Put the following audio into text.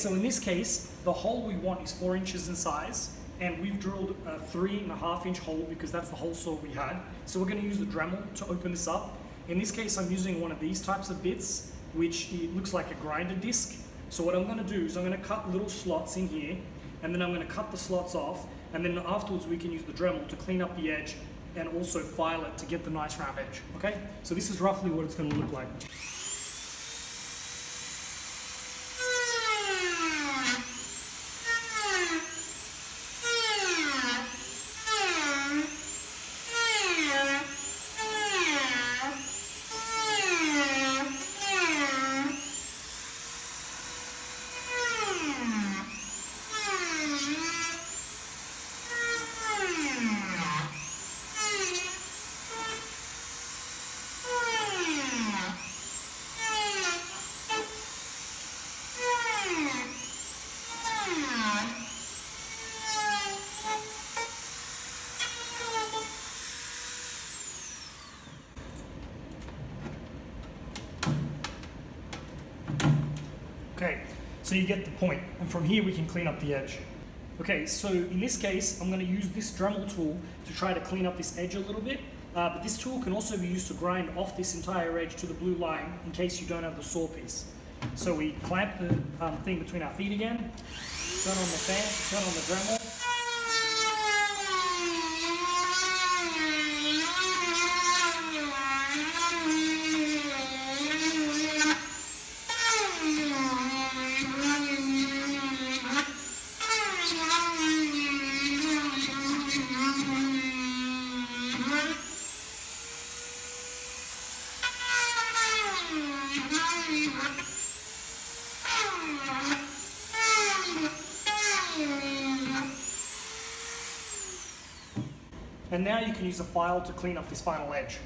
So in this case, the hole we want is four inches in size, and we've drilled a three and a half inch hole because that's the hole saw we had. So we're gonna use the Dremel to open this up. In this case, I'm using one of these types of bits, which looks like a grinder disc. So what I'm gonna do is I'm gonna cut little slots in here, and then I'm gonna cut the slots off, and then afterwards we can use the Dremel to clean up the edge and also file it to get the nice round edge, okay? So this is roughly what it's gonna look like. Okay, so you get the point, and from here we can clean up the edge. Okay, so in this case, I'm going to use this Dremel tool to try to clean up this edge a little bit, uh, but this tool can also be used to grind off this entire edge to the blue line in case you don't have the saw piece. So we clamp the um, thing between our feet again, turn on the fan, turn on the Dremel, and now you can use a file to clean up this final edge.